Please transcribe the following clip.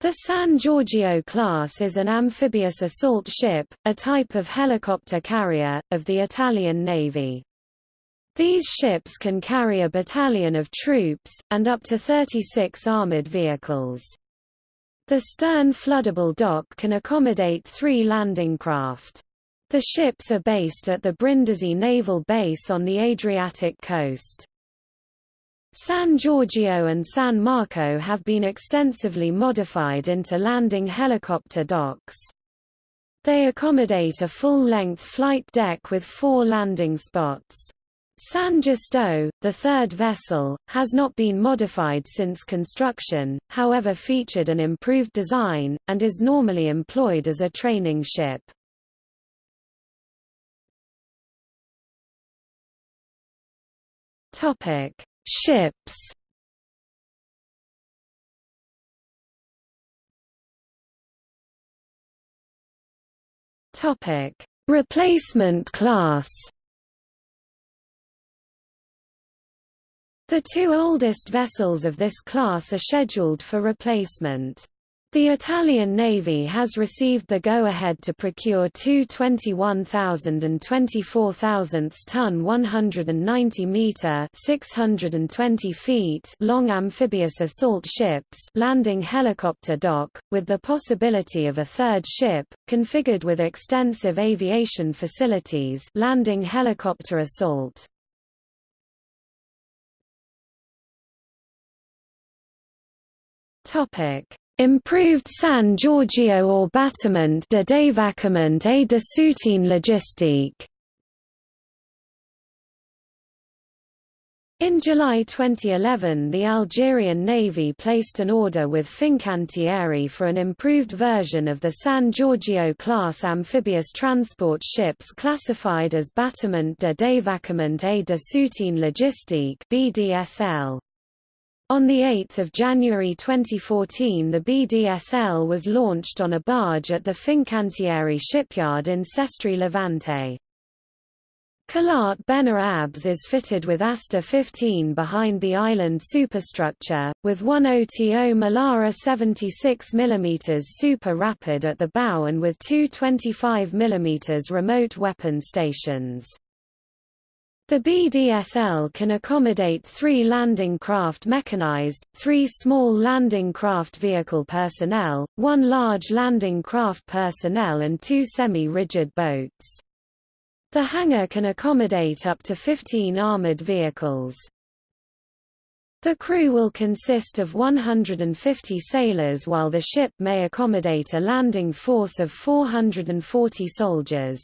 The San Giorgio class is an amphibious assault ship, a type of helicopter carrier, of the Italian Navy. These ships can carry a battalion of troops, and up to 36 armored vehicles. The stern floodable dock can accommodate three landing craft. The ships are based at the Brindisi Naval Base on the Adriatic coast. San Giorgio and San Marco have been extensively modified into landing helicopter docks. They accommodate a full-length flight deck with four landing spots. San Giusto, the third vessel, has not been modified since construction, however featured an improved design, and is normally employed as a training ship. Topic: Ships. Topic: Replacement class. The two oldest vessels of this class are scheduled for replacement. The Italian Navy has received the go-ahead to procure two 21,000 and 24,000 ton 190-meter (620 feet) long amphibious assault ships landing helicopter dock, with the possibility of a third ship, configured with extensive aviation facilities landing helicopter assault. Topic Improved San Giorgio or Bâtiment de débarquement et de soutien logistique In July 2011 the Algerian Navy placed an order with Fincantieri for an improved version of the San Giorgio-class amphibious transport ships classified as Bâtiment de débarquement et de soutien logistique BDSL. On 8 January 2014 the BDSL was launched on a barge at the Fincantieri shipyard in Sestri Levante. Kalaat Beni Abbes is fitted with Aster 15 behind the island superstructure, with one OTO Melara 76 mm Super Rapid at the bow and with two 25 mm remote weapon stations. The BDSL can accommodate three landing craft mechanized, three small landing craft vehicle personnel, one large landing craft personnel and two semi-rigid boats. The hangar can accommodate up to 15 armored vehicles. The crew will consist of 150 sailors while the ship may accommodate a landing force of 440 soldiers.